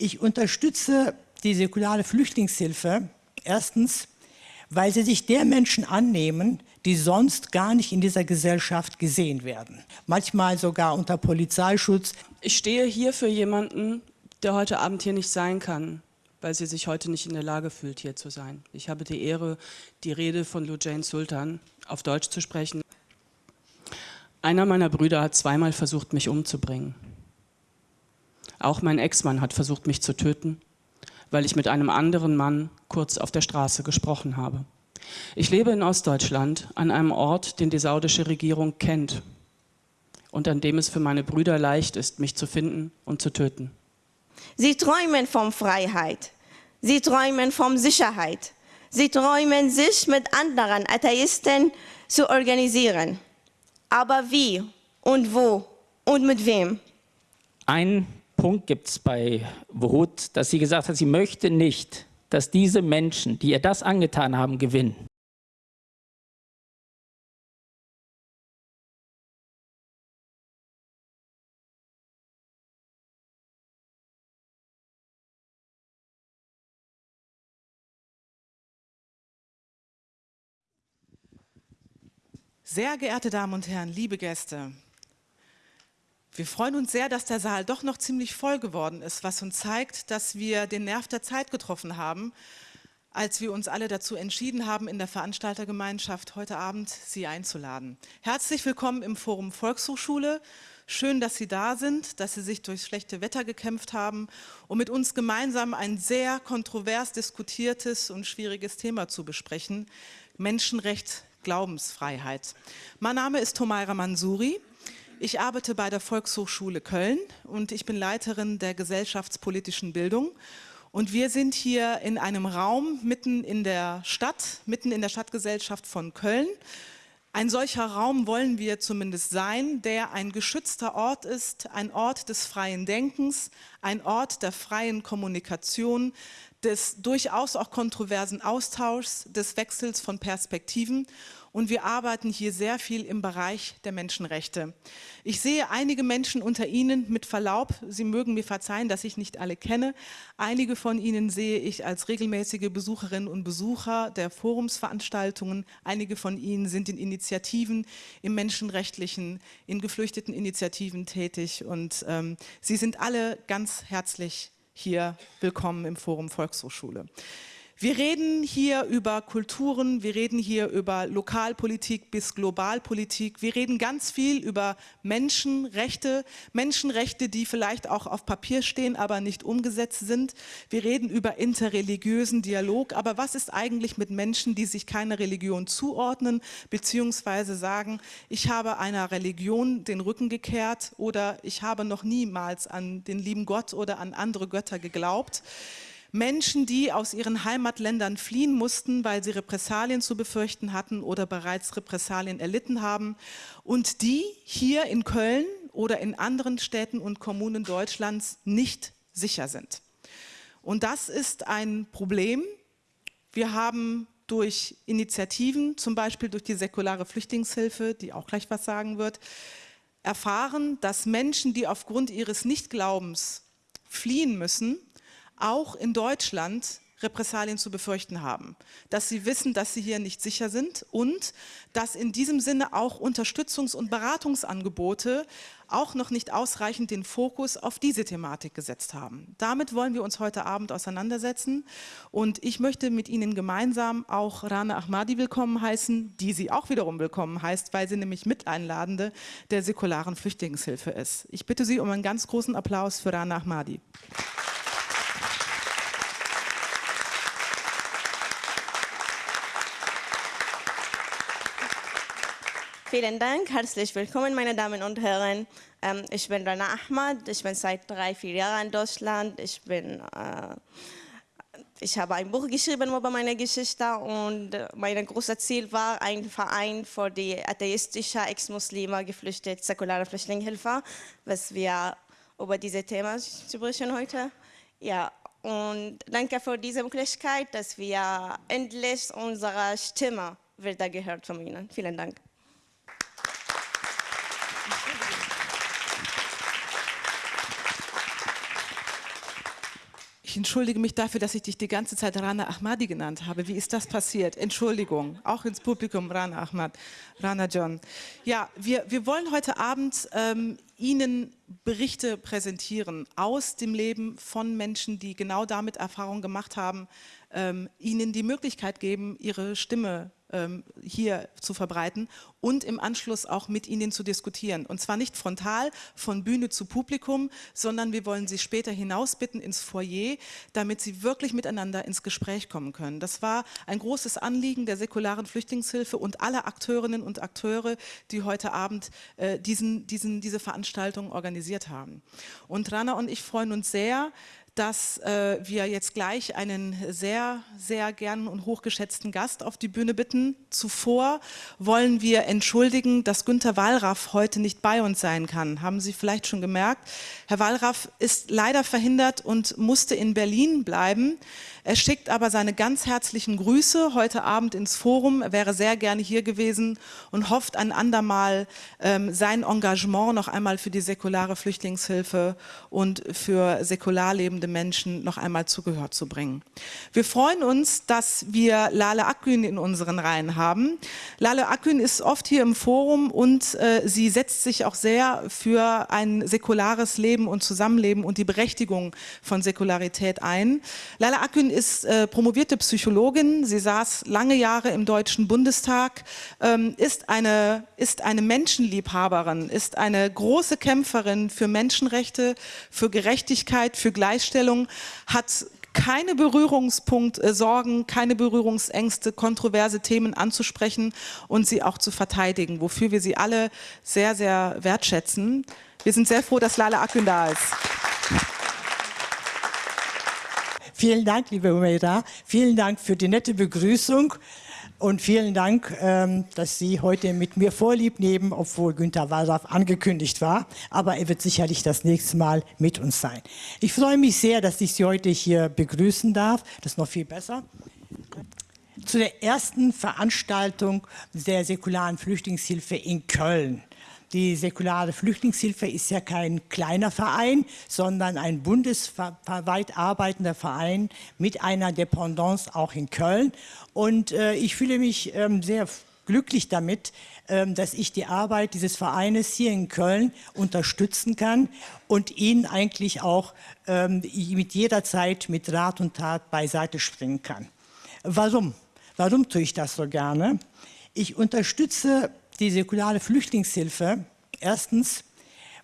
Ich unterstütze die säkulare Flüchtlingshilfe erstens, weil sie sich der Menschen annehmen, die sonst gar nicht in dieser Gesellschaft gesehen werden. Manchmal sogar unter Polizeischutz. Ich stehe hier für jemanden, der heute Abend hier nicht sein kann, weil sie sich heute nicht in der Lage fühlt, hier zu sein. Ich habe die Ehre, die Rede von Lujain Sultan auf Deutsch zu sprechen. Einer meiner Brüder hat zweimal versucht, mich umzubringen. Auch mein Ex-Mann hat versucht, mich zu töten, weil ich mit einem anderen Mann kurz auf der Straße gesprochen habe. Ich lebe in Ostdeutschland an einem Ort, den die saudische Regierung kennt und an dem es für meine Brüder leicht ist, mich zu finden und zu töten. Sie träumen von Freiheit. Sie träumen von Sicherheit. Sie träumen, sich mit anderen Atheisten zu organisieren. Aber wie und wo und mit wem? Ein Punkt gibt es bei Wut, dass sie gesagt hat, sie möchte nicht, dass diese Menschen, die ihr das angetan haben, gewinnen. Sehr geehrte Damen und Herren, liebe Gäste, wir freuen uns sehr, dass der Saal doch noch ziemlich voll geworden ist, was uns zeigt, dass wir den Nerv der Zeit getroffen haben, als wir uns alle dazu entschieden haben, in der Veranstaltergemeinschaft heute Abend Sie einzuladen. Herzlich willkommen im Forum Volkshochschule. Schön, dass Sie da sind, dass Sie sich durchs schlechte Wetter gekämpft haben, um mit uns gemeinsam ein sehr kontrovers diskutiertes und schwieriges Thema zu besprechen, Menschenrecht Glaubensfreiheit. Mein Name ist Tomaira Mansuri. Ich arbeite bei der Volkshochschule Köln und ich bin Leiterin der gesellschaftspolitischen Bildung. Und wir sind hier in einem Raum mitten in der Stadt, mitten in der Stadtgesellschaft von Köln. Ein solcher Raum wollen wir zumindest sein, der ein geschützter Ort ist, ein Ort des freien Denkens, ein Ort der freien Kommunikation, des durchaus auch kontroversen Austauschs, des Wechsels von Perspektiven und wir arbeiten hier sehr viel im Bereich der Menschenrechte. Ich sehe einige Menschen unter Ihnen mit Verlaub, Sie mögen mir verzeihen, dass ich nicht alle kenne. Einige von Ihnen sehe ich als regelmäßige Besucherinnen und Besucher der Forumsveranstaltungen. Einige von Ihnen sind in Initiativen, im menschenrechtlichen, in geflüchteten Initiativen tätig und ähm, Sie sind alle ganz herzlich hier willkommen im Forum Volkshochschule. Wir reden hier über Kulturen, wir reden hier über Lokalpolitik bis Globalpolitik. Wir reden ganz viel über Menschenrechte, Menschenrechte, die vielleicht auch auf Papier stehen, aber nicht umgesetzt sind. Wir reden über interreligiösen Dialog. Aber was ist eigentlich mit Menschen, die sich keiner Religion zuordnen, beziehungsweise sagen, ich habe einer Religion den Rücken gekehrt oder ich habe noch niemals an den lieben Gott oder an andere Götter geglaubt. Menschen, die aus ihren Heimatländern fliehen mussten, weil sie Repressalien zu befürchten hatten oder bereits Repressalien erlitten haben und die hier in Köln oder in anderen Städten und Kommunen Deutschlands nicht sicher sind. Und das ist ein Problem. Wir haben durch Initiativen, zum Beispiel durch die säkulare Flüchtlingshilfe, die auch gleich was sagen wird, erfahren, dass Menschen, die aufgrund ihres Nichtglaubens fliehen müssen, auch in Deutschland Repressalien zu befürchten haben, dass sie wissen, dass sie hier nicht sicher sind und dass in diesem Sinne auch Unterstützungs- und Beratungsangebote auch noch nicht ausreichend den Fokus auf diese Thematik gesetzt haben. Damit wollen wir uns heute Abend auseinandersetzen und ich möchte mit Ihnen gemeinsam auch Rana Ahmadi willkommen heißen, die sie auch wiederum willkommen heißt, weil sie nämlich Miteinladende der säkularen Flüchtlingshilfe ist. Ich bitte Sie um einen ganz großen Applaus für Rana Ahmadi. Vielen Dank, herzlich willkommen, meine Damen und Herren. Ähm, ich bin Rana Ahmad, ich bin seit drei, vier Jahren in Deutschland. Ich, bin, äh, ich habe ein Buch geschrieben über meine Geschichte und mein großes Ziel war, ein Verein für die atheistische Ex-Muslime geflüchtete säkulare Flüchtlingshilfe, was wir über dieses Thema sprechen heute. Ja, und danke für diese Möglichkeit, dass wir endlich unsere Stimme wieder gehört von Ihnen. Vielen Dank. Ich entschuldige mich dafür, dass ich dich die ganze Zeit Rana Ahmadi genannt habe. Wie ist das passiert? Entschuldigung, auch ins Publikum, Rana Ahmad, Rana John. Ja, wir, wir wollen heute Abend ähm, Ihnen Berichte präsentieren aus dem Leben von Menschen, die genau damit Erfahrung gemacht haben, ähm, Ihnen die Möglichkeit geben, Ihre Stimme hier zu verbreiten und im Anschluss auch mit Ihnen zu diskutieren. Und zwar nicht frontal von Bühne zu Publikum, sondern wir wollen Sie später hinausbitten ins Foyer, damit Sie wirklich miteinander ins Gespräch kommen können. Das war ein großes Anliegen der säkularen Flüchtlingshilfe und aller Akteurinnen und Akteure, die heute Abend äh, diesen, diesen, diese Veranstaltung organisiert haben. Und Rana und ich freuen uns sehr, dass äh, wir jetzt gleich einen sehr, sehr gern und hochgeschätzten Gast auf die Bühne bitten. Zuvor wollen wir entschuldigen, dass Günter Wallraff heute nicht bei uns sein kann. Haben Sie vielleicht schon gemerkt. Herr Wallraff ist leider verhindert und musste in Berlin bleiben. Er schickt aber seine ganz herzlichen Grüße heute Abend ins Forum. Er wäre sehr gerne hier gewesen und hofft ein andermal ähm, sein Engagement noch einmal für die säkulare Flüchtlingshilfe und für säkular lebende Menschen noch einmal zugehört zu bringen. Wir freuen uns, dass wir Lale Akgün in unseren Reihen haben. Lale Akgün ist oft hier im Forum und äh, sie setzt sich auch sehr für ein säkulares Leben und Zusammenleben und die Berechtigung von Säkularität ein. Lale Akgün ist äh, promovierte Psychologin. Sie saß lange Jahre im Deutschen Bundestag, ähm, ist, eine, ist eine Menschenliebhaberin, ist eine große Kämpferin für Menschenrechte, für Gerechtigkeit, für Gleichstellung, hat keine Berührungspunkte, äh, keine Berührungsängste, kontroverse Themen anzusprechen und sie auch zu verteidigen, wofür wir sie alle sehr, sehr wertschätzen. Wir sind sehr froh, dass Lala Akün da ist. Vielen Dank, liebe Umeida. Vielen Dank für die nette Begrüßung. Und vielen Dank, ähm, dass Sie heute mit mir Vorlieb nehmen, obwohl Günter Wallraff angekündigt war. Aber er wird sicherlich das nächste Mal mit uns sein. Ich freue mich sehr, dass ich Sie heute hier begrüßen darf. Das ist noch viel besser. Zu der ersten Veranstaltung der säkularen Flüchtlingshilfe in Köln. Die säkulare Flüchtlingshilfe ist ja kein kleiner Verein, sondern ein bundesweit arbeitender Verein mit einer Dependance auch in Köln. Und äh, ich fühle mich ähm, sehr glücklich damit, ähm, dass ich die Arbeit dieses Vereines hier in Köln unterstützen kann und Ihnen eigentlich auch ähm, mit jeder Zeit mit Rat und Tat beiseite springen kann. Warum? Warum tue ich das so gerne? Ich unterstütze die säkulare Flüchtlingshilfe erstens,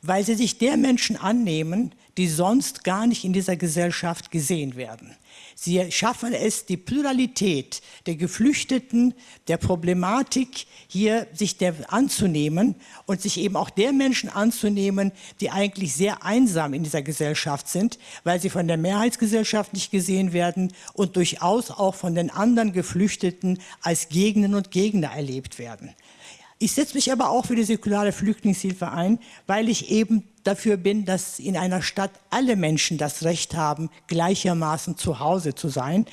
weil sie sich der Menschen annehmen, die sonst gar nicht in dieser Gesellschaft gesehen werden. Sie schaffen es, die Pluralität der Geflüchteten, der Problematik hier sich der anzunehmen und sich eben auch der Menschen anzunehmen, die eigentlich sehr einsam in dieser Gesellschaft sind, weil sie von der Mehrheitsgesellschaft nicht gesehen werden und durchaus auch von den anderen Geflüchteten als Gegnerinnen und Gegner erlebt werden. Ich setze mich aber auch für die säkulare Flüchtlingshilfe ein, weil ich eben dafür bin, dass in einer Stadt alle Menschen das Recht haben, gleichermaßen zu Hause zu sein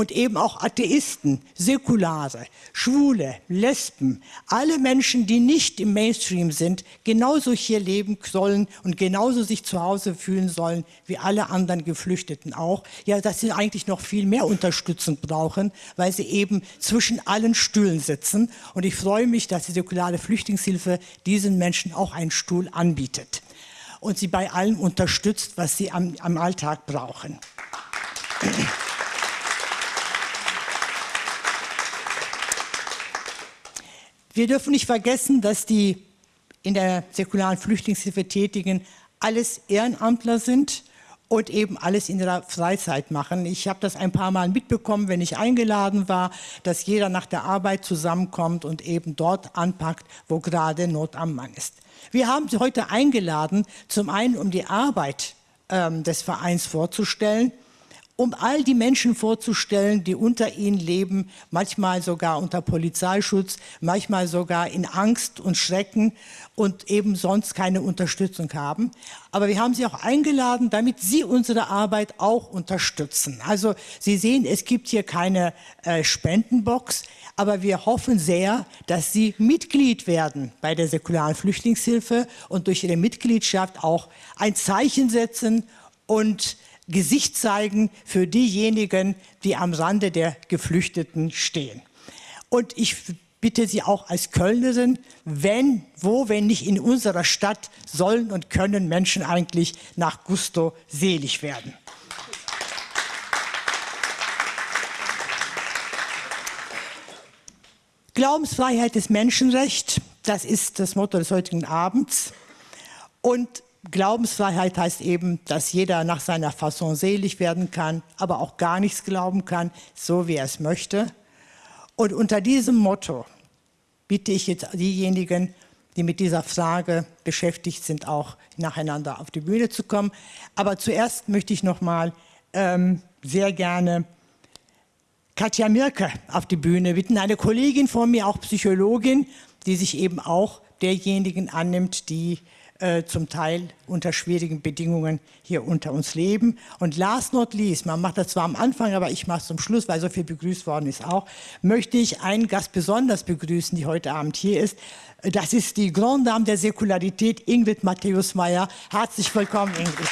und eben auch Atheisten, Säkulare, Schwule, Lesben, alle Menschen, die nicht im Mainstream sind, genauso hier leben sollen und genauso sich zu Hause fühlen sollen wie alle anderen Geflüchteten auch. Ja, dass sie eigentlich noch viel mehr Unterstützung brauchen, weil sie eben zwischen allen Stühlen sitzen. Und ich freue mich, dass die säkulare Flüchtlingshilfe diesen Menschen auch einen Stuhl anbietet und sie bei allem unterstützt, was sie am, am Alltag brauchen. Wir dürfen nicht vergessen, dass die in der säkularen Flüchtlingshilfe Tätigen alles Ehrenamtler sind und eben alles in ihrer Freizeit machen. Ich habe das ein paar Mal mitbekommen, wenn ich eingeladen war, dass jeder nach der Arbeit zusammenkommt und eben dort anpackt, wo gerade Not am Mann ist. Wir haben Sie heute eingeladen, zum einen um die Arbeit ähm, des Vereins vorzustellen, um all die Menschen vorzustellen, die unter ihnen leben, manchmal sogar unter Polizeischutz, manchmal sogar in Angst und Schrecken und eben sonst keine Unterstützung haben. Aber wir haben sie auch eingeladen, damit sie unsere Arbeit auch unterstützen. Also Sie sehen, es gibt hier keine äh, Spendenbox, aber wir hoffen sehr, dass Sie Mitglied werden bei der säkularen Flüchtlingshilfe und durch Ihre Mitgliedschaft auch ein Zeichen setzen und Gesicht zeigen für diejenigen, die am Rande der Geflüchteten stehen. Und ich bitte Sie auch als Kölnerin, wenn, wo, wenn nicht in unserer Stadt, sollen und können Menschen eigentlich nach Gusto selig werden. Glaubensfreiheit ist Menschenrecht, das ist das Motto des heutigen Abends. Und Glaubensfreiheit heißt eben, dass jeder nach seiner Fasson selig werden kann, aber auch gar nichts glauben kann, so wie er es möchte. Und unter diesem Motto bitte ich jetzt diejenigen, die mit dieser Frage beschäftigt sind, auch nacheinander auf die Bühne zu kommen. Aber zuerst möchte ich noch mal ähm, sehr gerne Katja Mirke auf die Bühne bitten, eine Kollegin von mir, auch Psychologin, die sich eben auch derjenigen annimmt, die äh, zum Teil unter schwierigen Bedingungen hier unter uns leben. Und last not least, man macht das zwar am Anfang, aber ich mache es zum Schluss, weil so viel begrüßt worden ist auch, möchte ich einen Gast besonders begrüßen, die heute Abend hier ist. Das ist die Grand Dame der Säkularität, Ingrid Matthäus-Meyer. Herzlich willkommen, Ingrid.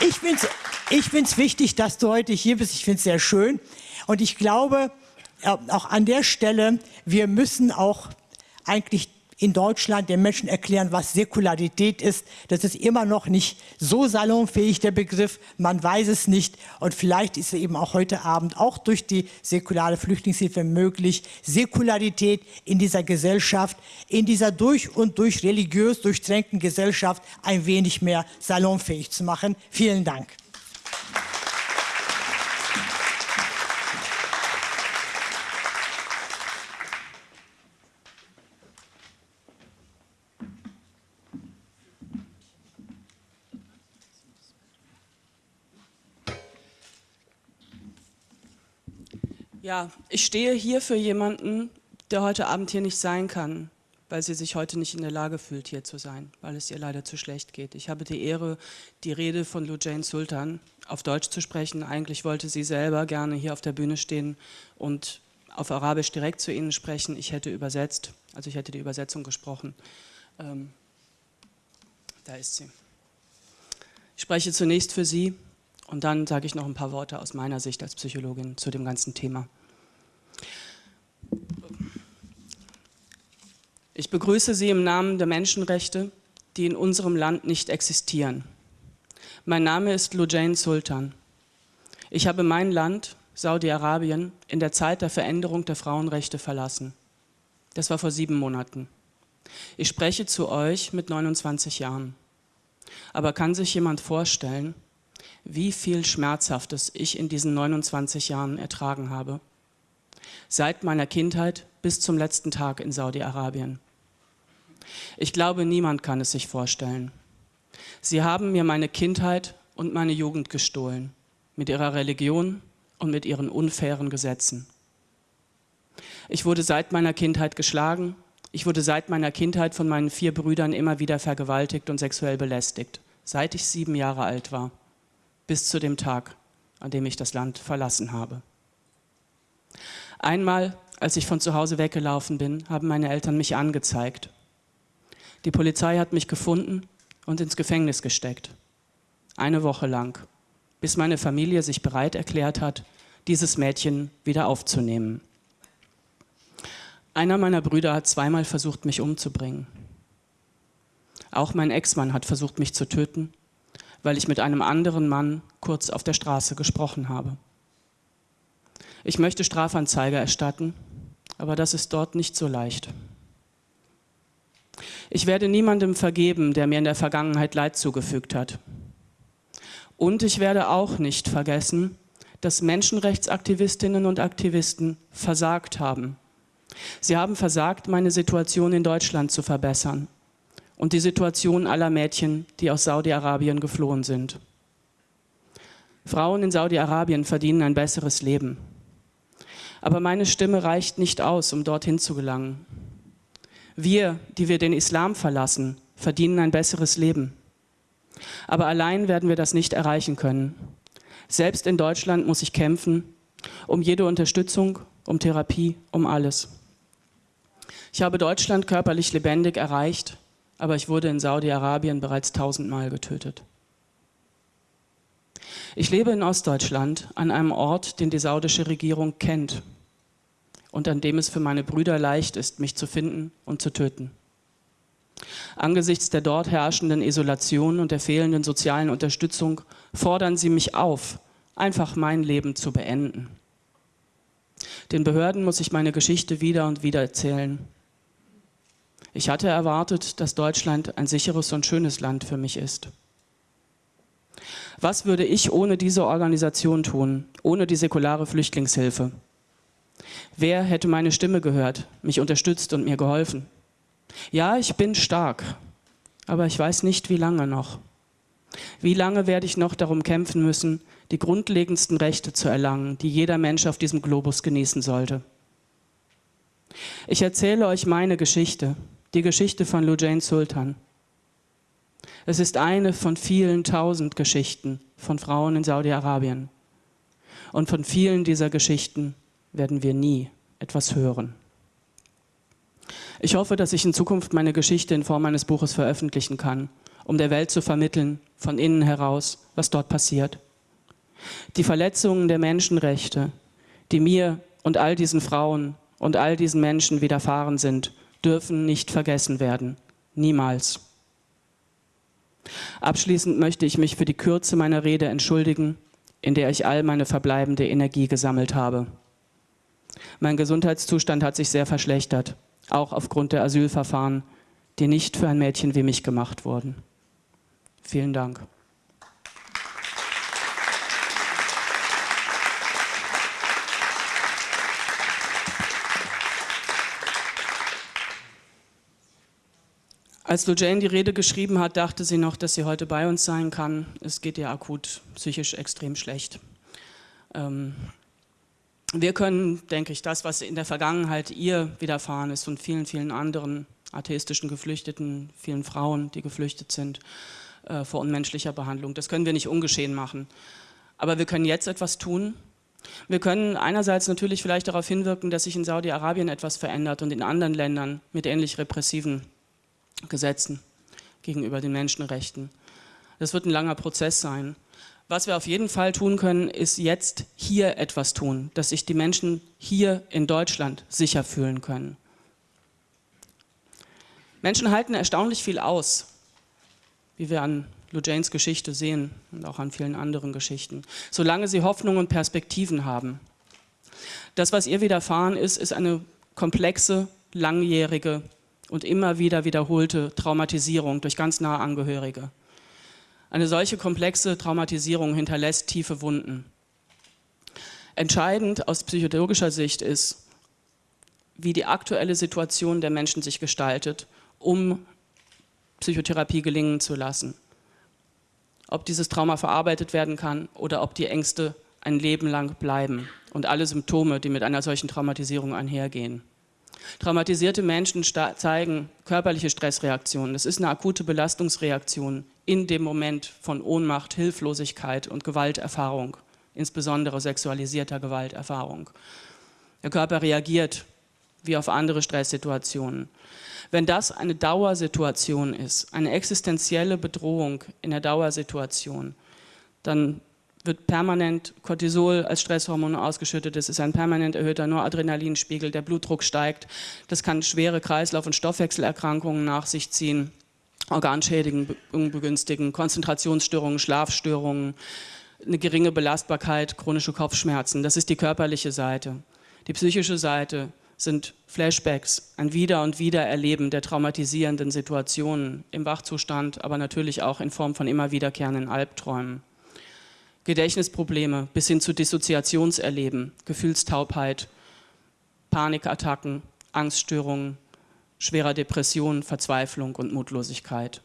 Ich finde es ich find's wichtig, dass du heute hier bist. Ich finde es sehr schön. Und ich glaube, auch an der Stelle, wir müssen auch eigentlich in Deutschland den Menschen erklären, was Säkularität ist. Das ist immer noch nicht so salonfähig, der Begriff. Man weiß es nicht. Und vielleicht ist es eben auch heute Abend auch durch die säkulare Flüchtlingshilfe möglich, Säkularität in dieser Gesellschaft, in dieser durch und durch religiös durchtränkten Gesellschaft ein wenig mehr salonfähig zu machen. Vielen Dank. Ja, ich stehe hier für jemanden, der heute Abend hier nicht sein kann, weil sie sich heute nicht in der Lage fühlt, hier zu sein, weil es ihr leider zu schlecht geht. Ich habe die Ehre, die Rede von Lujain Sultan auf Deutsch zu sprechen. Eigentlich wollte sie selber gerne hier auf der Bühne stehen und auf Arabisch direkt zu Ihnen sprechen. Ich hätte übersetzt, also ich hätte die Übersetzung gesprochen. Ähm, da ist sie. Ich spreche zunächst für Sie und dann sage ich noch ein paar Worte aus meiner Sicht als Psychologin zu dem ganzen Thema. Ich begrüße Sie im Namen der Menschenrechte, die in unserem Land nicht existieren. Mein Name ist Lujain Sultan. Ich habe mein Land, Saudi-Arabien, in der Zeit der Veränderung der Frauenrechte verlassen. Das war vor sieben Monaten. Ich spreche zu euch mit 29 Jahren. Aber kann sich jemand vorstellen, wie viel Schmerzhaftes ich in diesen 29 Jahren ertragen habe? seit meiner Kindheit bis zum letzten Tag in Saudi-Arabien. Ich glaube, niemand kann es sich vorstellen. Sie haben mir meine Kindheit und meine Jugend gestohlen, mit ihrer Religion und mit ihren unfairen Gesetzen. Ich wurde seit meiner Kindheit geschlagen, ich wurde seit meiner Kindheit von meinen vier Brüdern immer wieder vergewaltigt und sexuell belästigt, seit ich sieben Jahre alt war, bis zu dem Tag, an dem ich das Land verlassen habe. Einmal, als ich von zu Hause weggelaufen bin, haben meine Eltern mich angezeigt. Die Polizei hat mich gefunden und ins Gefängnis gesteckt. Eine Woche lang, bis meine Familie sich bereit erklärt hat, dieses Mädchen wieder aufzunehmen. Einer meiner Brüder hat zweimal versucht, mich umzubringen. Auch mein Ex-Mann hat versucht, mich zu töten, weil ich mit einem anderen Mann kurz auf der Straße gesprochen habe. Ich möchte Strafanzeige erstatten, aber das ist dort nicht so leicht. Ich werde niemandem vergeben, der mir in der Vergangenheit Leid zugefügt hat. Und ich werde auch nicht vergessen, dass Menschenrechtsaktivistinnen und Aktivisten versagt haben. Sie haben versagt, meine Situation in Deutschland zu verbessern und die Situation aller Mädchen, die aus Saudi-Arabien geflohen sind. Frauen in Saudi-Arabien verdienen ein besseres Leben. Aber meine Stimme reicht nicht aus, um dorthin zu gelangen. Wir, die wir den Islam verlassen, verdienen ein besseres Leben. Aber allein werden wir das nicht erreichen können. Selbst in Deutschland muss ich kämpfen, um jede Unterstützung, um Therapie, um alles. Ich habe Deutschland körperlich lebendig erreicht, aber ich wurde in Saudi-Arabien bereits tausendmal getötet. Ich lebe in Ostdeutschland an einem Ort, den die saudische Regierung kennt und an dem es für meine Brüder leicht ist, mich zu finden und zu töten. Angesichts der dort herrschenden Isolation und der fehlenden sozialen Unterstützung fordern sie mich auf, einfach mein Leben zu beenden. Den Behörden muss ich meine Geschichte wieder und wieder erzählen. Ich hatte erwartet, dass Deutschland ein sicheres und schönes Land für mich ist. Was würde ich ohne diese Organisation tun, ohne die säkulare Flüchtlingshilfe? Wer hätte meine Stimme gehört, mich unterstützt und mir geholfen? Ja, ich bin stark, aber ich weiß nicht, wie lange noch. Wie lange werde ich noch darum kämpfen müssen, die grundlegendsten Rechte zu erlangen, die jeder Mensch auf diesem Globus genießen sollte? Ich erzähle euch meine Geschichte, die Geschichte von Lujain Sultan. Es ist eine von vielen tausend Geschichten von Frauen in Saudi-Arabien. Und von vielen dieser Geschichten werden wir nie etwas hören. Ich hoffe, dass ich in Zukunft meine Geschichte in Form eines Buches veröffentlichen kann, um der Welt zu vermitteln, von innen heraus, was dort passiert. Die Verletzungen der Menschenrechte, die mir und all diesen Frauen und all diesen Menschen widerfahren sind, dürfen nicht vergessen werden. Niemals. Abschließend möchte ich mich für die Kürze meiner Rede entschuldigen, in der ich all meine verbleibende Energie gesammelt habe. Mein Gesundheitszustand hat sich sehr verschlechtert auch aufgrund der Asylverfahren, die nicht für ein Mädchen wie mich gemacht wurden. Vielen Dank. Als Lujane die Rede geschrieben hat, dachte sie noch, dass sie heute bei uns sein kann. Es geht ihr akut psychisch extrem schlecht. Ähm, wir können, denke ich, das, was in der Vergangenheit ihr widerfahren ist und vielen, vielen anderen atheistischen Geflüchteten, vielen Frauen, die geflüchtet sind, äh, vor unmenschlicher Behandlung, das können wir nicht ungeschehen machen. Aber wir können jetzt etwas tun. Wir können einerseits natürlich vielleicht darauf hinwirken, dass sich in Saudi-Arabien etwas verändert und in anderen Ländern mit ähnlich repressiven Gesetzen gegenüber den Menschenrechten. Das wird ein langer Prozess sein. Was wir auf jeden Fall tun können, ist jetzt hier etwas tun, dass sich die Menschen hier in Deutschland sicher fühlen können. Menschen halten erstaunlich viel aus, wie wir an Lujanes Geschichte sehen und auch an vielen anderen Geschichten, solange sie Hoffnung und Perspektiven haben. Das, was ihr widerfahren ist, ist eine komplexe, langjährige und immer wieder wiederholte Traumatisierung durch ganz nahe Angehörige. Eine solche komplexe Traumatisierung hinterlässt tiefe Wunden. Entscheidend aus psychologischer Sicht ist, wie die aktuelle Situation der Menschen sich gestaltet, um Psychotherapie gelingen zu lassen. Ob dieses Trauma verarbeitet werden kann oder ob die Ängste ein Leben lang bleiben und alle Symptome, die mit einer solchen Traumatisierung einhergehen. Traumatisierte Menschen zeigen körperliche Stressreaktionen. Das ist eine akute Belastungsreaktion in dem Moment von Ohnmacht, Hilflosigkeit und Gewalterfahrung, insbesondere sexualisierter Gewalterfahrung. Der Körper reagiert wie auf andere Stresssituationen. Wenn das eine Dauersituation ist, eine existenzielle Bedrohung in der Dauersituation, dann wird permanent Cortisol als Stresshormon ausgeschüttet, es ist ein permanent erhöhter Noradrenalinspiegel, der Blutdruck steigt, das kann schwere Kreislauf- und Stoffwechselerkrankungen nach sich ziehen, Organschädigungen begünstigen, Konzentrationsstörungen, Schlafstörungen, eine geringe Belastbarkeit, chronische Kopfschmerzen, das ist die körperliche Seite. Die psychische Seite sind Flashbacks, ein Wieder- und Wiedererleben der traumatisierenden Situationen im Wachzustand, aber natürlich auch in Form von immer wiederkehrenden Albträumen. Gedächtnisprobleme bis hin zu Dissoziationserleben, Gefühlstaubheit, Panikattacken, Angststörungen, schwerer Depression, Verzweiflung und Mutlosigkeit.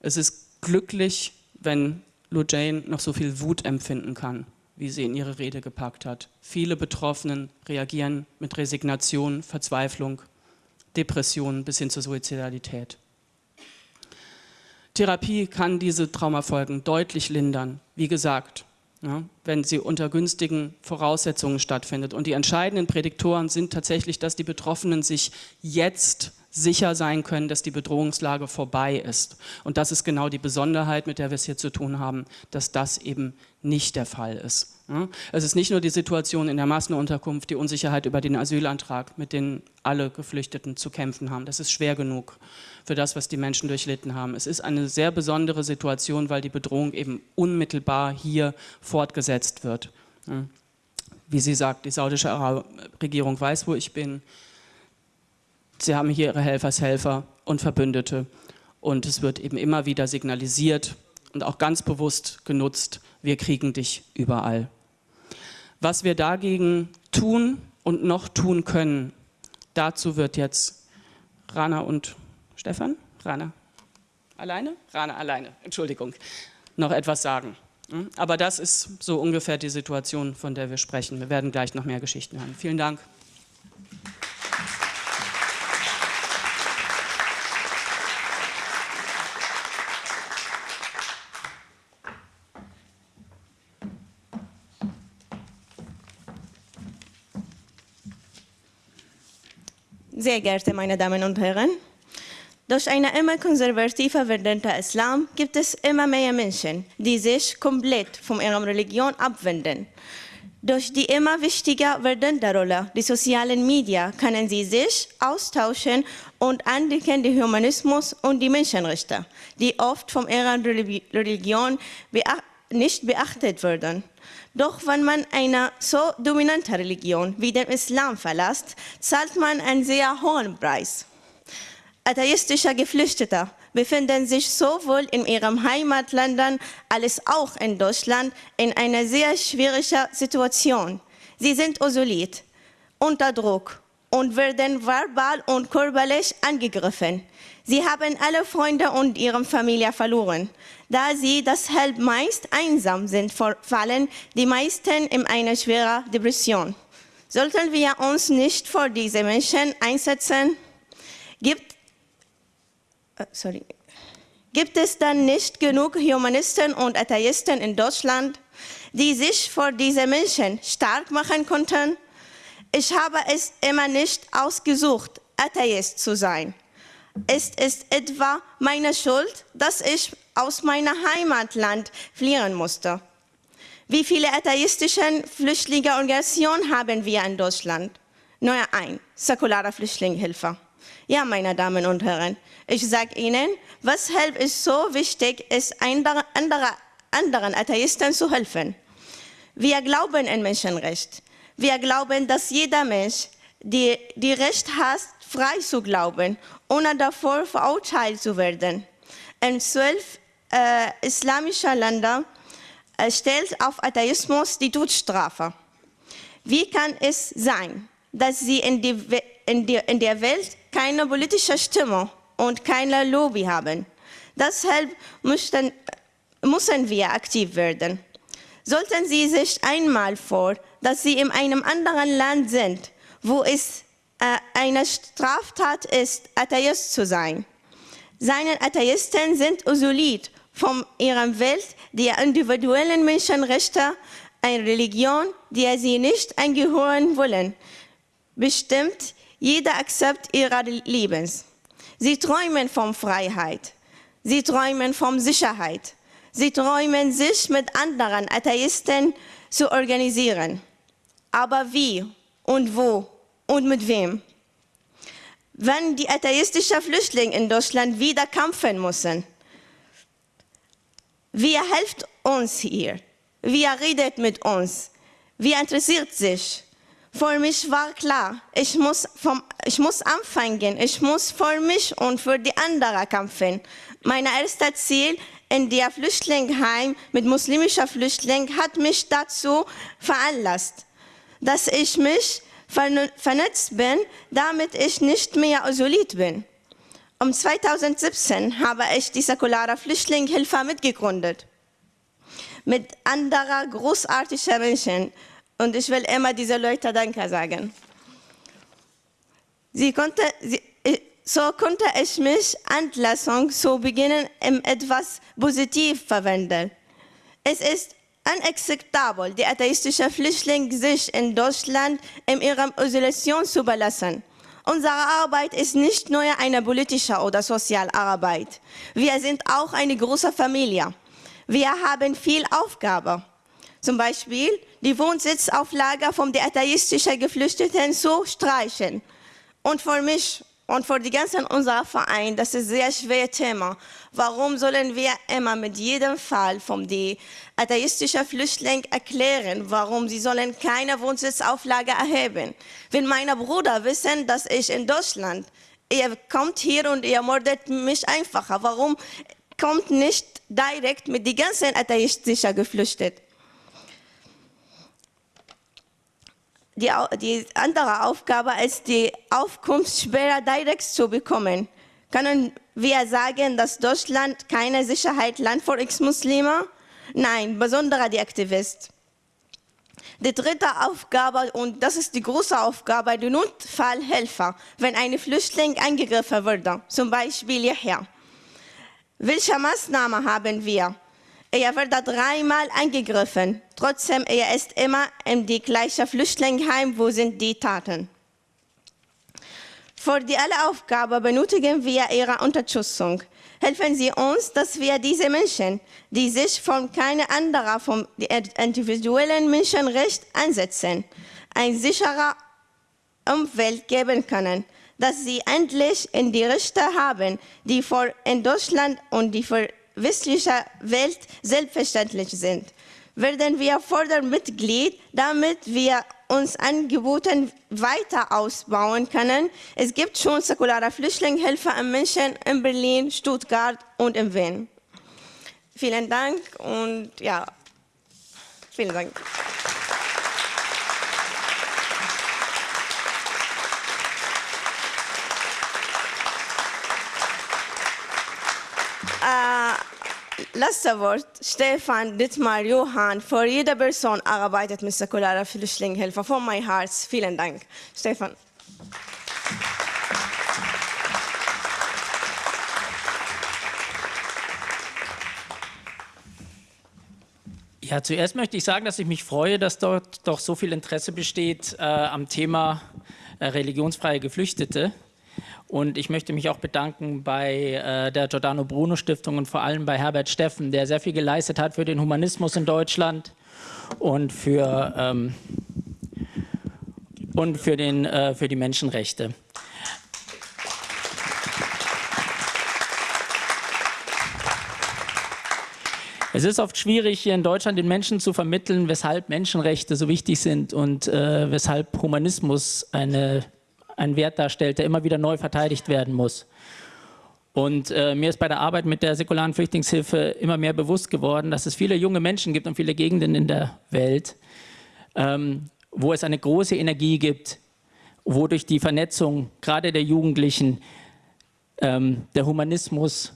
Es ist glücklich, wenn Lou Jane noch so viel Wut empfinden kann, wie sie in ihre Rede gepackt hat. Viele Betroffenen reagieren mit Resignation, Verzweiflung, Depression bis hin zur Suizidalität. Therapie kann diese Traumafolgen deutlich lindern. Wie gesagt, ja, wenn sie unter günstigen Voraussetzungen stattfindet. Und die entscheidenden Prädiktoren sind tatsächlich, dass die Betroffenen sich jetzt sicher sein können, dass die Bedrohungslage vorbei ist. Und das ist genau die Besonderheit, mit der wir es hier zu tun haben, dass das eben nicht der Fall ist. Es ist nicht nur die Situation in der Massenunterkunft, die Unsicherheit über den Asylantrag, mit denen alle Geflüchteten zu kämpfen haben. Das ist schwer genug für das, was die Menschen durchlitten haben. Es ist eine sehr besondere Situation, weil die Bedrohung eben unmittelbar hier fortgesetzt wird. Wie sie sagt, die saudische Regierung weiß, wo ich bin. Sie haben hier ihre Helfershelfer und Verbündete. Und es wird eben immer wieder signalisiert und auch ganz bewusst genutzt, wir kriegen dich überall. Was wir dagegen tun und noch tun können, dazu wird jetzt Rana und Stefan, Rana alleine? Rana alleine, Entschuldigung, noch etwas sagen. Hm? Aber das ist so ungefähr die Situation, von der wir sprechen. Wir werden gleich noch mehr Geschichten hören. Vielen Dank. Sehr geehrte meine Damen und Herren, durch einen immer konservativer werdenden Islam gibt es immer mehr Menschen, die sich komplett von ihrer Religion abwenden. Durch die immer wichtiger werdende Rolle der sozialen Medien können sie sich austauschen und entdecken den Humanismus und die Menschenrechte, die oft von ihrer Religion nicht beachtet werden. Doch wenn man eine so dominante Religion wie den Islam verlässt, zahlt man einen sehr hohen Preis. Atheistische Geflüchtete befinden sich sowohl in ihren Heimatländern als auch in Deutschland in einer sehr schwierigen Situation. Sie sind isoliert, unter Druck und werden verbal und körperlich angegriffen. Sie haben alle Freunde und ihre Familie verloren. Da sie deshalb meist einsam sind, fallen die meisten in eine schwere Depression. Sollten wir uns nicht für diese Menschen einsetzen? Gibt, äh, sorry, gibt es dann nicht genug Humanisten und Atheisten in Deutschland, die sich für diese Menschen stark machen konnten? Ich habe es immer nicht ausgesucht, Atheist zu sein. Ist es etwa meine Schuld, dass ich aus meinem Heimatland fliehen musste? Wie viele atheistische Flüchtlingsorganisationen haben wir in Deutschland? Nur ein, säkulare Flüchtlingshilfe. Ja, meine Damen und Herren, ich sage Ihnen, weshalb es so wichtig ist, andere, anderen Atheisten zu helfen. Wir glauben in Menschenrecht. Wir glauben, dass jeder Mensch die, die Recht hat, frei zu glauben, ohne davor verurteilt zu werden. In zwölf äh, islamischer Länder äh, stellt auf Atheismus die Todesstrafe. Wie kann es sein, dass sie in, die, in, die, in der Welt keine politische Stimme und keine Lobby haben? Deshalb müssen, müssen wir aktiv werden. Sollten Sie sich einmal vor, dass Sie in einem anderen Land sind, wo es eine Straftat ist, Atheist zu sein. Seine Atheisten sind isoliert von ihrer Welt der individuellen Menschenrechte, eine Religion, der sie nicht angehören wollen, bestimmt jeder Akzept ihrer Lebens. Sie träumen von Freiheit. Sie träumen von Sicherheit. Sie träumen, sich mit anderen Atheisten zu organisieren. Aber wie und wo und mit wem? Wenn die atheistischen Flüchtlinge in Deutschland wieder kämpfen müssen, wer hilft uns hier? Wer redet mit uns? Wer interessiert sich? Für mich war klar, ich muss, vom, ich muss anfangen, ich muss für mich und für die anderen kämpfen. Mein erstes Ziel in der Flüchtlingsheim mit muslimischen Flüchtlingen hat mich dazu veranlasst, dass ich mich vernetzt bin, damit ich nicht mehr isoliert bin. Um 2017 habe ich die säkulare Flüchtlingshilfe mitgegründet. Mit anderen großartigen Menschen. Und ich will immer diese Leute Danke sagen. Sie konnte, sie, so konnte ich mich Entlassung zu Beginn in etwas positiv verwenden. Es ist unakzeptabel, die atheistischen Flüchtlinge sich in Deutschland in ihrer Isolation zu überlassen. Unsere Arbeit ist nicht nur eine politische oder soziale Arbeit. Wir sind auch eine große Familie. Wir haben viel Aufgabe. Zum Beispiel die Wohnsitzauflage von den atheistischen Geflüchteten zu streichen. Und für mich und für die ganzen unserer Verein, das ist ein sehr schweres Thema. Warum sollen wir immer mit jedem Fall von den atheistischen Flüchtlingen erklären, warum sie sollen keine Wohnsitzauflage erheben? Wenn meine Brüder wissen, dass ich in Deutschland, ihr kommt hier und ihr mordet mich einfacher, warum kommt nicht direkt mit den ganzen atheistischen Geflüchteten? die, die andere Aufgabe ist, die Aufkunftssperre direkt zu bekommen. Können wir sagen, dass Deutschland keine Sicherheitsland für Ex-Muslime? Nein, besonders die Aktivisten. Die dritte Aufgabe, und das ist die große Aufgabe, die Notfallhelfer, wenn ein Flüchtling angegriffen wurde, zum Beispiel hierher. Welche Maßnahmen haben wir? Er wurde dreimal angegriffen. Trotzdem, er ist immer in die gleiche Flüchtlingsheim, wo sind die Taten. Für die alle Aufgabe benötigen wir Ihre Unterstützung. Helfen Sie uns, dass wir diese Menschen, die sich von keiner anderen vom individuellen Menschenrecht einsetzen, ein sicherer Umwelt geben können, dass sie endlich in die Rechte haben, die vor in Deutschland und die für westlicher Welt selbstverständlich sind, werden wir Fördermitglied, damit wir uns Angebote weiter ausbauen können. Es gibt schon säkulare Flüchtlingshilfe an Menschen in Berlin, Stuttgart und in Wien. Vielen Dank und ja, vielen Dank. Letzter Wort, Stefan Dittmar Johann, für jede Person arbeitet mit säkularer Flüchtlingshilfe. Von meinem Herz, vielen Dank. Stefan. Ja, zuerst möchte ich sagen, dass ich mich freue, dass dort doch so viel Interesse besteht äh, am Thema äh, religionsfreie Geflüchtete. Und ich möchte mich auch bedanken bei äh, der Giordano Bruno Stiftung und vor allem bei Herbert Steffen, der sehr viel geleistet hat für den Humanismus in Deutschland und für, ähm, und für, den, äh, für die Menschenrechte. Es ist oft schwierig, hier in Deutschland den Menschen zu vermitteln, weshalb Menschenrechte so wichtig sind und äh, weshalb Humanismus eine ein Wert darstellt, der immer wieder neu verteidigt werden muss. Und äh, mir ist bei der Arbeit mit der säkularen Flüchtlingshilfe immer mehr bewusst geworden, dass es viele junge Menschen gibt und viele Gegenden in der Welt, ähm, wo es eine große Energie gibt, wo durch die Vernetzung gerade der Jugendlichen ähm, der Humanismus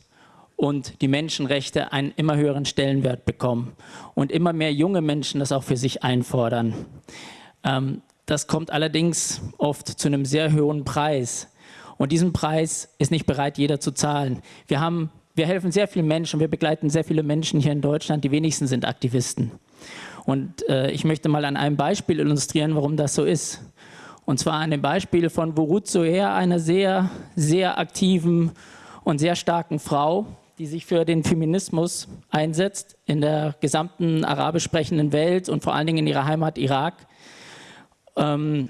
und die Menschenrechte einen immer höheren Stellenwert bekommen und immer mehr junge Menschen das auch für sich einfordern. Ähm, das kommt allerdings oft zu einem sehr hohen Preis. Und diesen Preis ist nicht bereit, jeder zu zahlen. Wir, haben, wir helfen sehr vielen Menschen, wir begleiten sehr viele Menschen hier in Deutschland, die wenigsten sind Aktivisten. Und äh, ich möchte mal an einem Beispiel illustrieren, warum das so ist. Und zwar an dem Beispiel von Burut Soher, einer sehr, sehr aktiven und sehr starken Frau, die sich für den Feminismus einsetzt in der gesamten arabisch sprechenden Welt und vor allen Dingen in ihrer Heimat Irak. Ähm,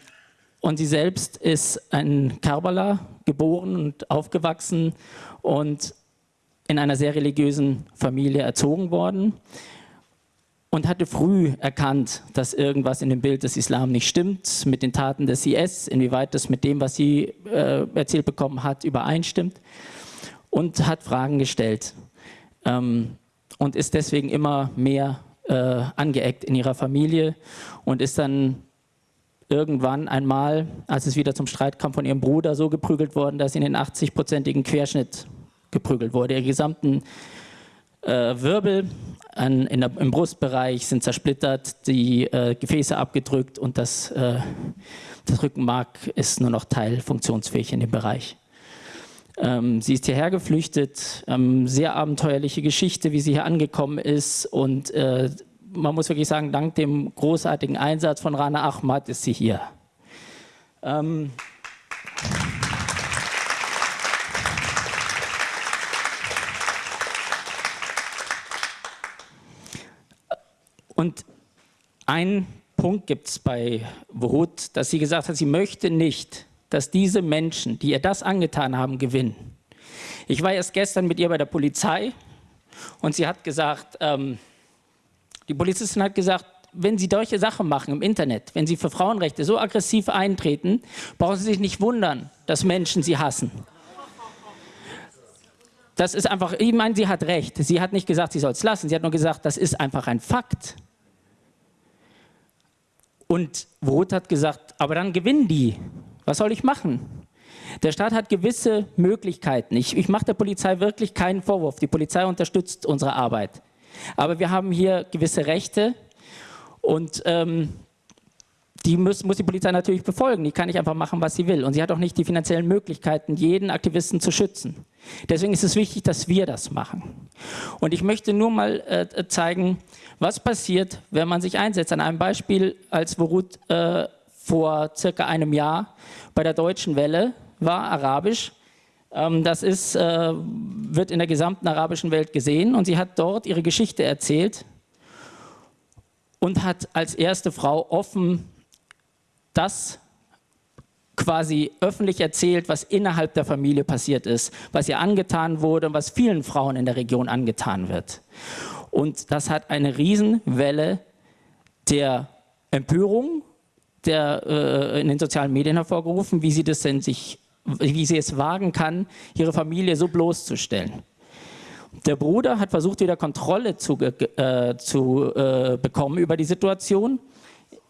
und sie selbst ist in Karbala geboren und aufgewachsen und in einer sehr religiösen Familie erzogen worden und hatte früh erkannt, dass irgendwas in dem Bild des Islam nicht stimmt, mit den Taten des IS, inwieweit das mit dem, was sie äh, erzählt bekommen hat, übereinstimmt und hat Fragen gestellt ähm, und ist deswegen immer mehr äh, angeeckt in ihrer Familie und ist dann irgendwann einmal, als es wieder zum Streit kam, von ihrem Bruder so geprügelt worden, dass sie in den 80-prozentigen Querschnitt geprügelt wurde. Ihre gesamten äh, Wirbel an, der, im Brustbereich sind zersplittert, die äh, Gefäße abgedrückt und das, äh, das Rückenmark ist nur noch teilfunktionsfähig in dem Bereich. Ähm, sie ist hierher geflüchtet, ähm, sehr abenteuerliche Geschichte, wie sie hier angekommen ist und äh, man muss wirklich sagen, dank dem großartigen Einsatz von Rana Ahmad ist sie hier. Ähm Und ein Punkt gibt es bei Wut, dass sie gesagt hat, sie möchte nicht, dass diese Menschen, die ihr das angetan haben, gewinnen. Ich war erst gestern mit ihr bei der Polizei und sie hat gesagt, ähm, die Polizistin hat gesagt, wenn Sie solche Sachen machen im Internet, wenn Sie für Frauenrechte so aggressiv eintreten, brauchen Sie sich nicht wundern, dass Menschen Sie hassen. Das ist einfach, ich meine, sie hat recht. Sie hat nicht gesagt, sie soll es lassen. Sie hat nur gesagt, das ist einfach ein Fakt. Und Roth hat gesagt, aber dann gewinnen die. Was soll ich machen? Der Staat hat gewisse Möglichkeiten. Ich, ich mache der Polizei wirklich keinen Vorwurf. Die Polizei unterstützt unsere Arbeit. Aber wir haben hier gewisse Rechte und ähm, die muss, muss, die Polizei natürlich befolgen. Die kann nicht einfach machen, was sie will. Und sie hat auch nicht die finanziellen Möglichkeiten, jeden Aktivisten zu schützen. Deswegen ist es wichtig, dass wir das machen. Und ich möchte nur mal äh, zeigen, was passiert, wenn man sich einsetzt. An einem Beispiel, als Worut äh, vor circa einem Jahr bei der Deutschen Welle war, arabisch, das ist, äh, wird in der gesamten arabischen Welt gesehen und sie hat dort ihre Geschichte erzählt und hat als erste Frau offen das quasi öffentlich erzählt, was innerhalb der Familie passiert ist, was ihr angetan wurde und was vielen Frauen in der Region angetan wird. Und das hat eine Riesenwelle der Empörung der, äh, in den sozialen Medien hervorgerufen, wie sie, das denn sich, wie sie es wagen kann, ihre Familie so bloßzustellen. Der Bruder hat versucht, wieder Kontrolle zu, äh, zu äh, bekommen über die Situation,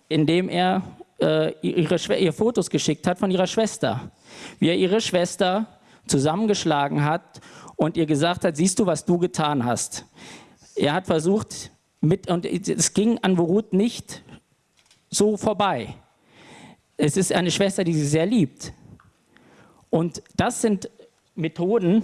indem er äh, ihre, ihr Fotos geschickt hat von ihrer Schwester. Wie er ihre Schwester zusammengeschlagen hat und ihr gesagt hat, siehst du, was du getan hast. Er hat versucht, mit, und es ging an Worut nicht so vorbei. Es ist eine Schwester, die sie sehr liebt. Und das sind Methoden,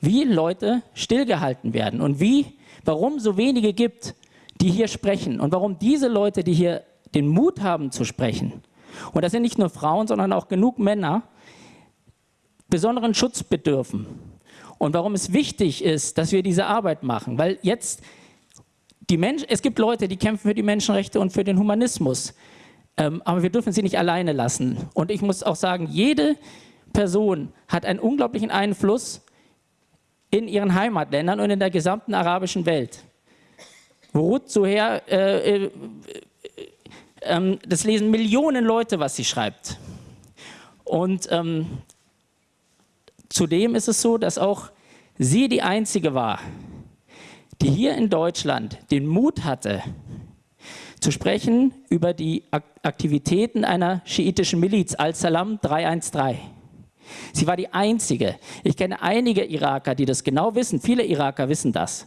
wie Leute stillgehalten werden und wie, warum so wenige gibt, die hier sprechen und warum diese Leute, die hier den Mut haben zu sprechen, und das sind nicht nur Frauen, sondern auch genug Männer, besonderen Schutz bedürfen. Und warum es wichtig ist, dass wir diese Arbeit machen, weil jetzt die Mensch, es gibt Leute, die kämpfen für die Menschenrechte und für den Humanismus, ähm, aber wir dürfen sie nicht alleine lassen. Und ich muss auch sagen, jede Person hat einen unglaublichen Einfluss in ihren Heimatländern und in der gesamten arabischen Welt. Ruth Zuher äh, äh, ähm, das lesen Millionen Leute, was sie schreibt. Und ähm, zudem ist es so, dass auch sie die Einzige war, die hier in Deutschland den Mut hatte, zu sprechen über die Aktivitäten einer schiitischen Miliz, Al-Salam 313. Sie war die Einzige. Ich kenne einige Iraker, die das genau wissen. Viele Iraker wissen das.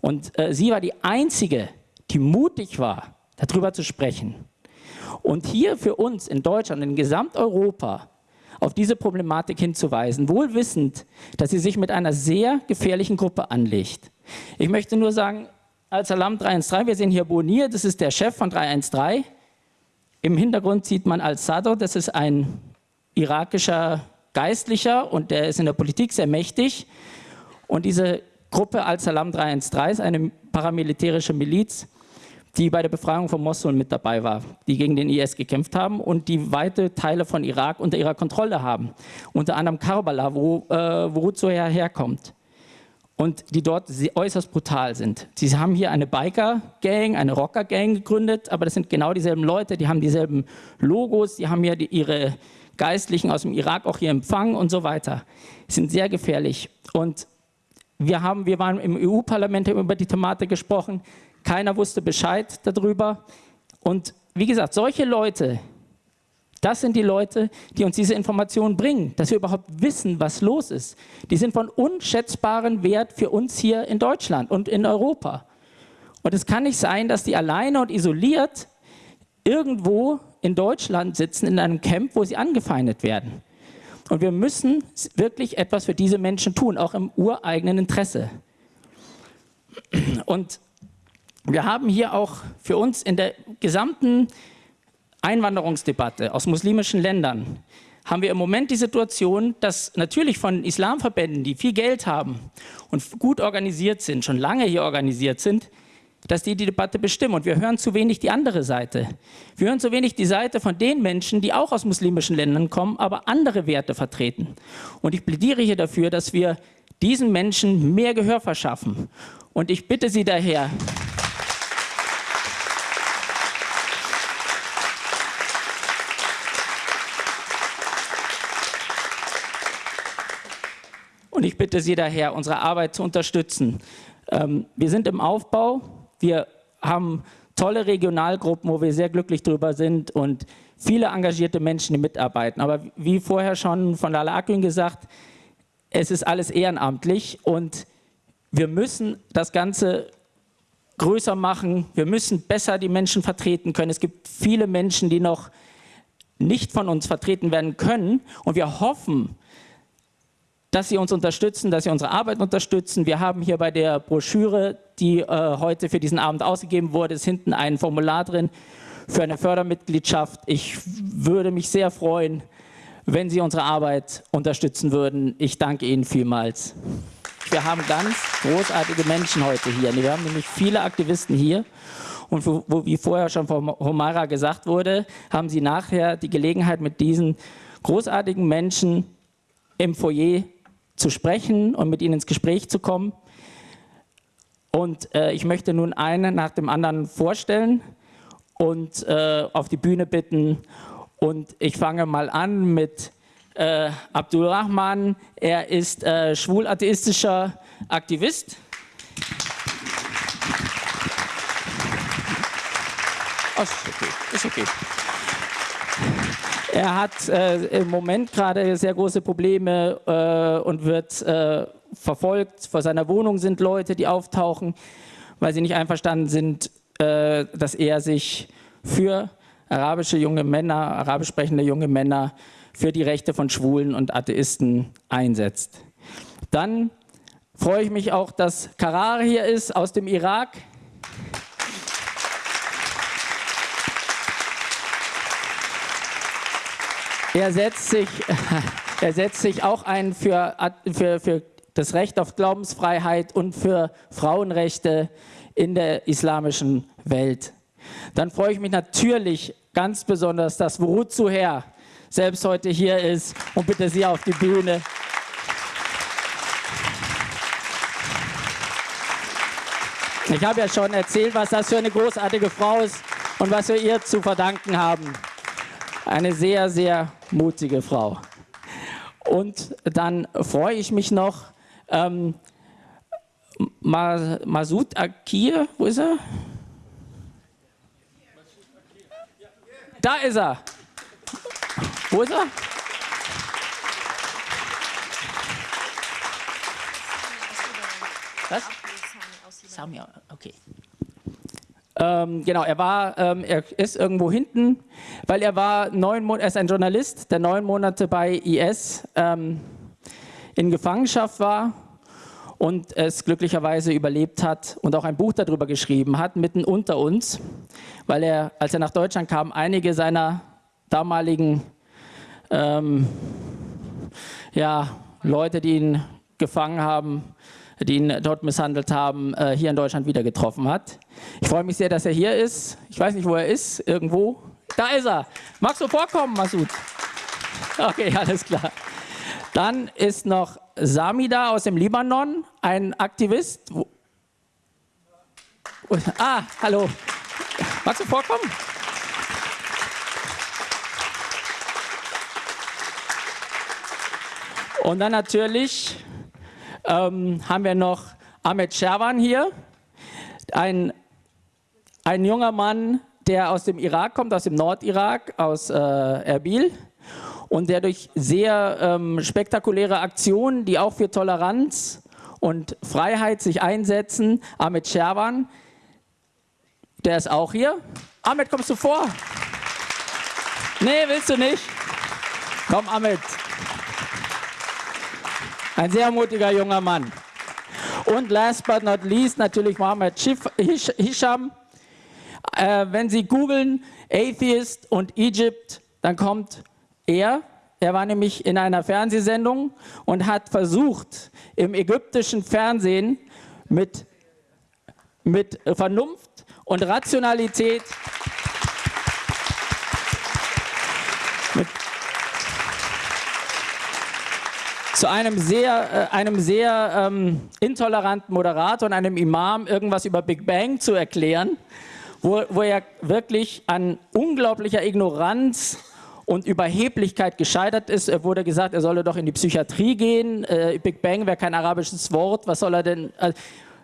Und äh, sie war die Einzige, die mutig war, darüber zu sprechen. Und hier für uns in Deutschland, in Gesamteuropa, auf diese Problematik hinzuweisen, wohl wissend, dass sie sich mit einer sehr gefährlichen Gruppe anlegt. Ich möchte nur sagen, als Alarm 313, wir sehen hier Bonir, das ist der Chef von 313. Im Hintergrund sieht man Al-Sadr, das ist ein irakischer Geistlicher und der ist in der Politik sehr mächtig. Und diese Gruppe Al-Salam 313 ist eine paramilitärische Miliz, die bei der Befreiung von Mosul mit dabei war, die gegen den IS gekämpft haben und die weite Teile von Irak unter ihrer Kontrolle haben. Unter anderem Karbala, wo, äh, wo Ruzoya herkommt. Und die dort äußerst brutal sind. Sie haben hier eine Biker-Gang, eine Rocker-Gang gegründet, aber das sind genau dieselben Leute, die haben dieselben Logos, die haben hier die, ihre Geistlichen aus dem Irak auch hier empfangen und so weiter. Sind sehr gefährlich. Und wir, haben, wir waren im EU-Parlament über die Thematik gesprochen. Keiner wusste Bescheid darüber. Und wie gesagt, solche Leute, das sind die Leute, die uns diese Informationen bringen, dass wir überhaupt wissen, was los ist. Die sind von unschätzbarem Wert für uns hier in Deutschland und in Europa. Und es kann nicht sein, dass die alleine und isoliert irgendwo in Deutschland sitzen, in einem Camp, wo sie angefeindet werden. Und wir müssen wirklich etwas für diese Menschen tun, auch im ureigenen Interesse. Und wir haben hier auch für uns in der gesamten Einwanderungsdebatte aus muslimischen Ländern haben wir im Moment die Situation, dass natürlich von Islamverbänden, die viel Geld haben und gut organisiert sind, schon lange hier organisiert sind, dass die die Debatte bestimmen. Und wir hören zu wenig die andere Seite. Wir hören zu wenig die Seite von den Menschen, die auch aus muslimischen Ländern kommen, aber andere Werte vertreten. Und ich plädiere hier dafür, dass wir diesen Menschen mehr Gehör verschaffen. Und ich bitte Sie daher, Und ich bitte Sie daher, unsere Arbeit zu unterstützen. Ähm, wir sind im Aufbau. Wir haben tolle Regionalgruppen, wo wir sehr glücklich drüber sind und viele engagierte Menschen, die mitarbeiten. Aber wie vorher schon von Lala Akün gesagt, es ist alles ehrenamtlich und wir müssen das Ganze größer machen. Wir müssen besser die Menschen vertreten können. Es gibt viele Menschen, die noch nicht von uns vertreten werden können und wir hoffen, dass Sie uns unterstützen, dass Sie unsere Arbeit unterstützen. Wir haben hier bei der Broschüre, die äh, heute für diesen Abend ausgegeben wurde, ist hinten ein Formular drin für eine Fördermitgliedschaft. Ich würde mich sehr freuen, wenn Sie unsere Arbeit unterstützen würden. Ich danke Ihnen vielmals. Wir haben ganz großartige Menschen heute hier. Wir haben nämlich viele Aktivisten hier. Und wo, wo, wie vorher schon von Homara gesagt wurde, haben Sie nachher die Gelegenheit, mit diesen großartigen Menschen im Foyer zu sprechen und mit ihnen ins Gespräch zu kommen. Und äh, ich möchte nun einen nach dem anderen vorstellen und äh, auf die Bühne bitten. Und ich fange mal an mit äh, Abdul Rahman. Er ist äh, schwul-atheistischer Aktivist. Oh, ist okay, ist okay. Er hat äh, im Moment gerade sehr große Probleme äh, und wird äh, verfolgt. Vor seiner Wohnung sind Leute, die auftauchen, weil sie nicht einverstanden sind, äh, dass er sich für arabische junge Männer, arabisch sprechende junge Männer, für die Rechte von Schwulen und Atheisten einsetzt. Dann freue ich mich auch, dass Karar hier ist aus dem Irak. Er setzt sich, er setzt sich auch ein für, für, für das Recht auf Glaubensfreiheit und für Frauenrechte in der islamischen Welt. Dann freue ich mich natürlich ganz besonders, dass Wuruzu Herr selbst heute hier ist und bitte Sie auf die Bühne. Ich habe ja schon erzählt, was das für eine großartige Frau ist und was wir ihr zu verdanken haben. Eine sehr, sehr mutige Frau. Und dann freue ich mich noch, ähm, Masud Akir, wo ist er? Da ist er. Wo ist er? Was? Samia, okay. Ähm, genau, er war, ähm, er ist irgendwo hinten, weil er war neun Monate, er ist ein Journalist, der neun Monate bei IS ähm, in Gefangenschaft war und es glücklicherweise überlebt hat und auch ein Buch darüber geschrieben hat, mitten unter uns, weil er, als er nach Deutschland kam, einige seiner damaligen ähm, ja, Leute, die ihn gefangen haben, die ihn dort misshandelt haben, äh, hier in Deutschland wieder getroffen hat. Ich freue mich sehr, dass er hier ist. Ich weiß nicht, wo er ist. Irgendwo. Da ist er. Magst du vorkommen, Masud? Okay, alles klar. Dann ist noch Samida aus dem Libanon, ein Aktivist. Ah, hallo. Magst du vorkommen? Und dann natürlich ähm, haben wir noch Ahmed Sherwan hier, ein, ein junger Mann, der aus dem Irak kommt, aus dem Nordirak, aus äh, Erbil und der durch sehr ähm, spektakuläre Aktionen, die auch für Toleranz und Freiheit sich einsetzen, Ahmed Sherwan, der ist auch hier. Ahmed, kommst du vor? Nee, willst du nicht? Komm, Ahmed. Ein sehr mutiger junger Mann. Und last but not least natürlich Mohammed Hisham. Äh, wenn Sie googeln Atheist und Egypt, dann kommt er. Er war nämlich in einer Fernsehsendung und hat versucht, im ägyptischen Fernsehen mit, mit Vernunft und Rationalität mit, zu einem sehr, äh, einem sehr ähm, intoleranten Moderator und einem Imam irgendwas über Big Bang zu erklären, wo, wo er wirklich an unglaublicher Ignoranz und Überheblichkeit gescheitert ist. Er wurde gesagt, er solle doch in die Psychiatrie gehen. Äh, Big Bang wäre kein arabisches Wort. Was soll er denn? Äh,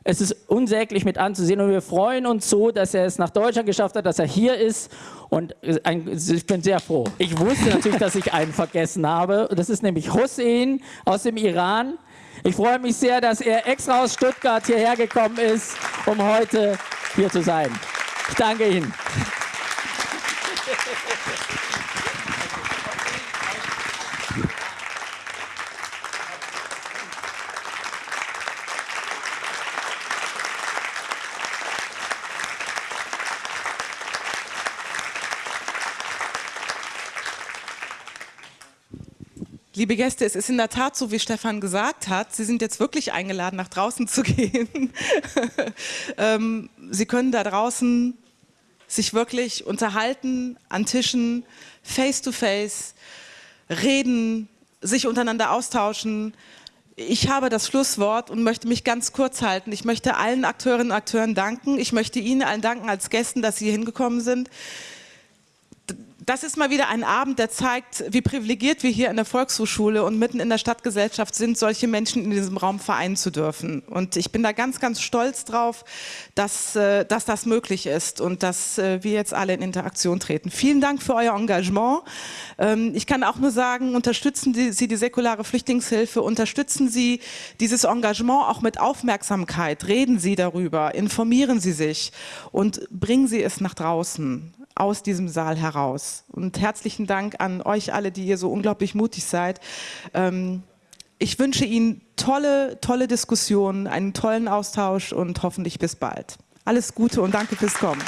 es ist unsäglich mit anzusehen und wir freuen uns so, dass er es nach Deutschland geschafft hat, dass er hier ist und ein, ich bin sehr froh. Ich wusste natürlich, dass ich einen vergessen habe. Das ist nämlich Hussein aus dem Iran. Ich freue mich sehr, dass er extra aus Stuttgart hierher gekommen ist, um heute hier zu sein. Ich danke Ihnen. Liebe Gäste, es ist in der Tat so, wie Stefan gesagt hat. Sie sind jetzt wirklich eingeladen, nach draußen zu gehen. ähm, Sie können da draußen sich wirklich unterhalten, an Tischen, face to face, reden, sich untereinander austauschen. Ich habe das Schlusswort und möchte mich ganz kurz halten. Ich möchte allen Akteurinnen und Akteuren danken. Ich möchte Ihnen allen danken als Gästen, dass Sie hier hingekommen sind das ist mal wieder ein Abend, der zeigt, wie privilegiert wir hier in der Volkshochschule und mitten in der Stadtgesellschaft sind, solche Menschen in diesem Raum vereinen zu dürfen. Und ich bin da ganz, ganz stolz drauf, dass, äh, dass das möglich ist und dass äh, wir jetzt alle in Interaktion treten. Vielen Dank für euer Engagement. Ähm, ich kann auch nur sagen, unterstützen Sie die säkulare Flüchtlingshilfe, unterstützen Sie dieses Engagement auch mit Aufmerksamkeit, reden Sie darüber, informieren Sie sich und bringen Sie es nach draußen aus diesem Saal heraus. Und herzlichen Dank an euch alle, die ihr so unglaublich mutig seid. Ähm, ich wünsche Ihnen tolle, tolle Diskussionen, einen tollen Austausch und hoffentlich bis bald. Alles Gute und danke fürs Kommen.